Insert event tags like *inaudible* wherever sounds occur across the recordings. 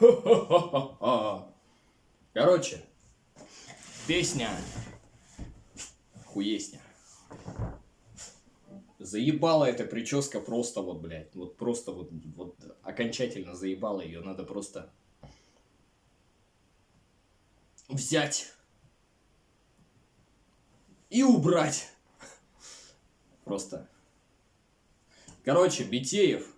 *laughs* Короче, песня хуесня. Заебала эта прическа просто вот, блядь, вот просто вот, вот окончательно заебала ее, надо просто взять и убрать. Просто. Короче, Битеев.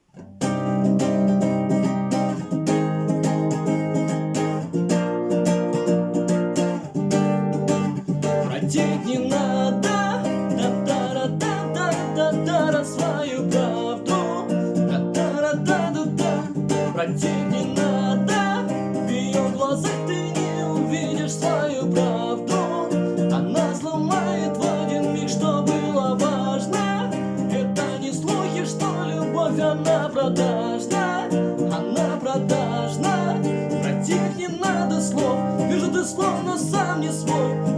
Протить не надо, да-да-да-да-да-да, свою правду, да-да-да-да-да, протить не надо, в ее глазах ты не увидишь свою правду, она сломает в один миг, что было важно, это не слухи, что любовь, она продажна, она продажна, против не надо слов, вижу ты словно сам не свой,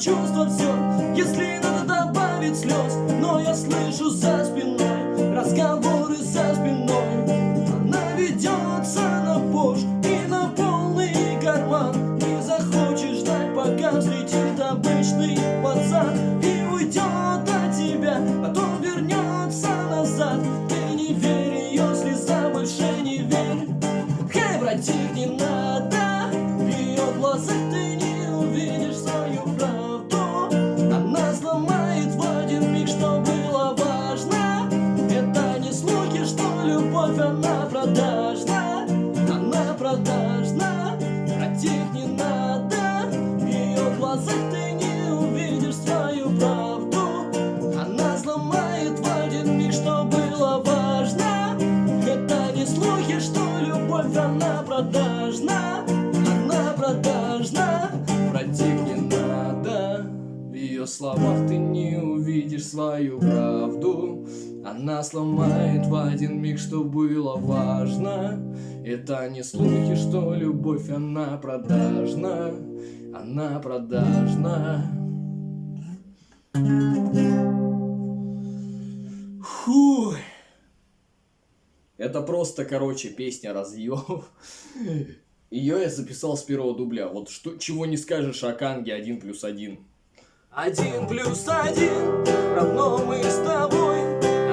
чувства все, если надо добавить слез, но я слышу за спиной разговоры за спиной, она ведется на пош и на полный карман, не захочешь ждать, пока взлетит обычный пацан и уйдет от тебя, потом вернется назад, ты не верь ее слеза, больше не верь. Хей, братик, не надо ее глазах глазах ты не увидишь свою правду. Она сломает в один миг, что было важно. Это не слухи, что любовь, она продажна. Она продажна Братик, не надо. В ее словах ты не увидишь свою правду Она сломает в один миг, что было важно Это не слухи, что любовь, она продажна Она продажна Фух. Это просто, короче, песня разъев. Ее я записал с первого дубля. Вот что, чего не скажешь о Канге 1 плюс 1. Один плюс один равно мы с тобой